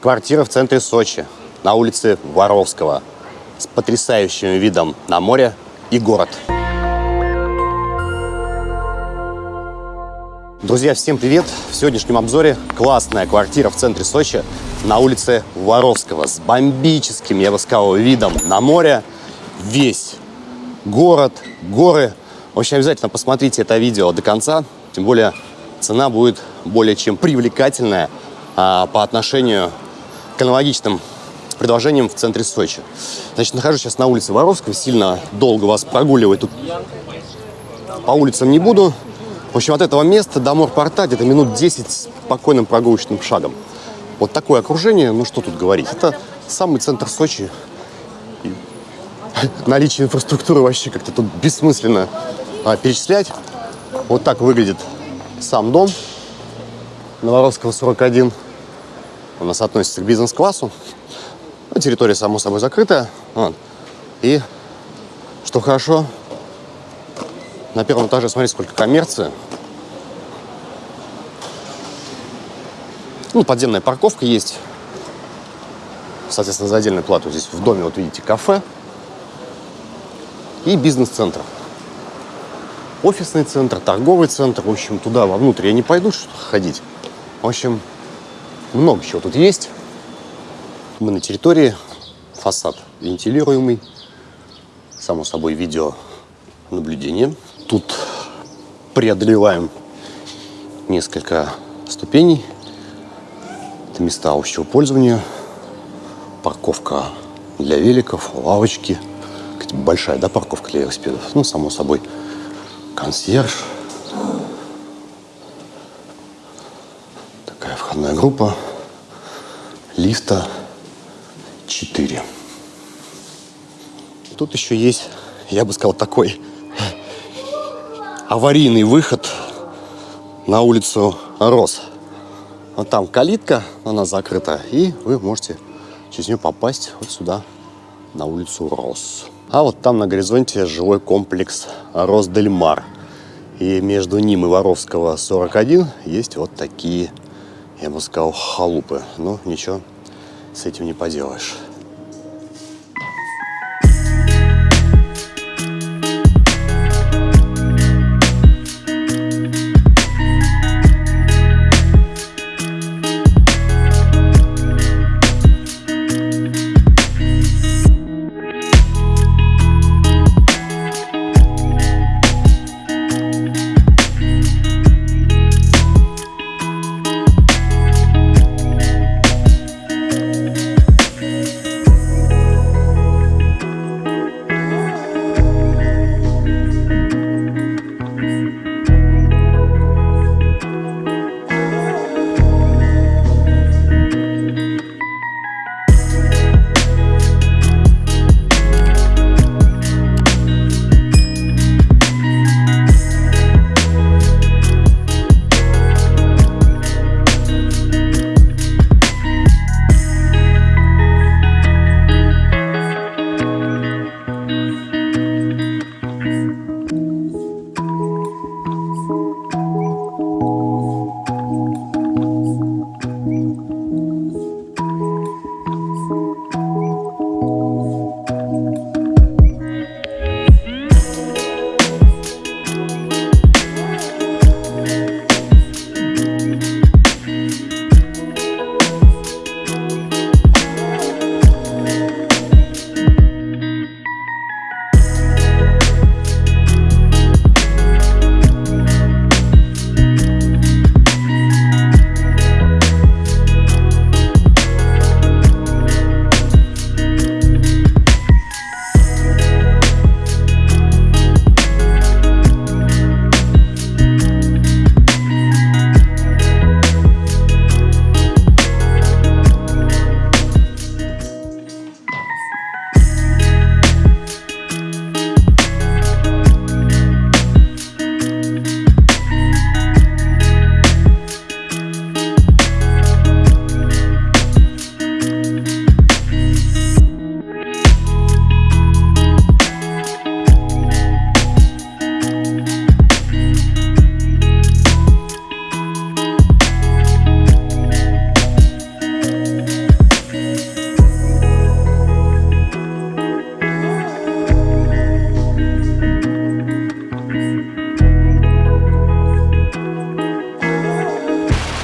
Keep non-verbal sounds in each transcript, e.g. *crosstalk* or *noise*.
Квартира в центре Сочи, на улице Воровского, с потрясающим видом на море и город. Друзья, всем привет! В сегодняшнем обзоре классная квартира в центре Сочи на улице Воровского с бомбическим, я бы сказал, видом на море. Весь город, горы. В общем, обязательно посмотрите это видео до конца. Тем более цена будет более чем привлекательная а, по отношению к аналогичным предложениям в центре Сочи. Значит, нахожусь сейчас на улице Воровского. Сильно долго вас прогуливать тут по улицам не буду. В общем, от этого места до морпорта где-то минут 10 спокойным прогулочным шагом. Вот такое окружение, ну что тут говорить. Это самый центр Сочи. И *laughs* наличие инфраструктуры вообще как-то тут бессмысленно а, перечислять. Вот так выглядит сам дом Новоровского 41. У нас относится к бизнес-классу. Ну, территория, само собой, закрытая. Вот. И, что хорошо, на первом этаже, смотрите, сколько коммерции. Ну, подземная парковка есть. Соответственно, за отдельную плату здесь в доме, вот видите, кафе. И бизнес-центр. Офисный центр, торговый центр. В общем, туда вовнутрь я не пойду ходить. В общем, много чего тут есть. Мы на территории. Фасад вентилируемый. Само собой, видео наблюдение. Тут преодолеваем несколько ступеней. Это места общего пользования. Парковка для великов, лавочки. Большая, да, парковка для велосипедов? Ну, само собой, консьерж. Такая входная группа. Лифта 4. Тут еще есть, я бы сказал, такой аварийный выход на улицу Рос. Вот там калитка, она закрыта, и вы можете через нее попасть вот сюда, на улицу Рос. А вот там на горизонте жилой комплекс Росдельмар. И между ним и Воровского 41 есть вот такие, я бы сказал, халупы. Но ничего с этим не поделаешь.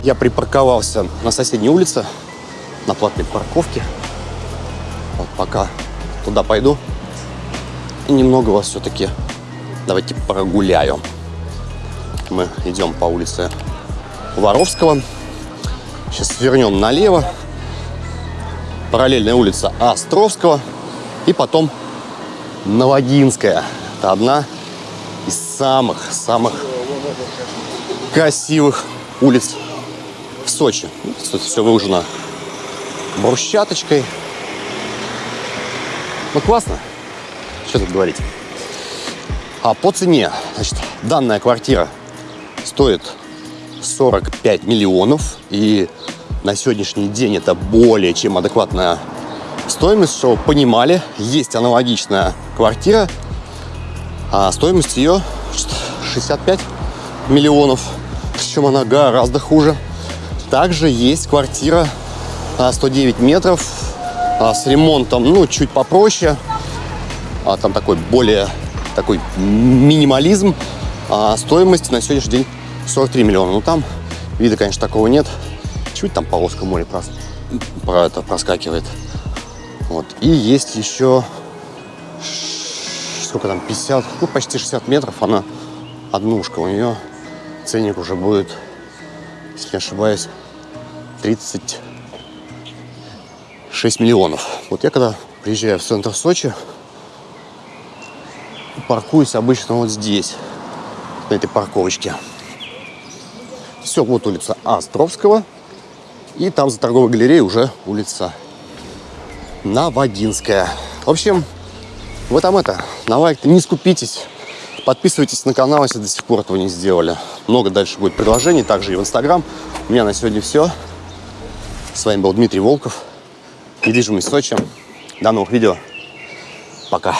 Я припарковался на соседней улице, на платной парковке. Вот пока туда пойду. И немного вас все-таки давайте прогуляю. Мы идем по улице Воровского. Сейчас свернем налево. Параллельная улица Островского. И потом Новодинская. Это одна из самых-самых красивых улиц Сочи. Все выложено брусчаточкой. Ну, классно. Что тут говорить? А по цене, значит, данная квартира стоит 45 миллионов. И на сегодняшний день это более чем адекватная стоимость, чтобы понимали, есть аналогичная квартира, а стоимость ее 65 миллионов, причем она гораздо хуже. Также есть квартира 109 метров а, с ремонтом, ну, чуть попроще, а, там такой более такой минимализм, а стоимость на сегодняшний день 43 миллиона. Ну, там вида, конечно, такого нет. Чуть там полоска моря прос... про это проскакивает. Вот. И есть еще сколько там, 50, ну, почти 60 метров, она однушка. У нее ценник уже будет, если не ошибаюсь, 36 миллионов. Вот я когда приезжаю в центр Сочи, паркуюсь обычно вот здесь, на этой парковочке. Все, вот улица Островского. И там за торговой галереей уже улица Новодинская. В общем, вы там это, на лайк не скупитесь. Подписывайтесь на канал, если до сих пор этого не сделали. Много дальше будет предложений, также и в Инстаграм. У меня на сегодня все. С вами был Дмитрий Волков. Недвижимость Сочи. До новых видео. Пока.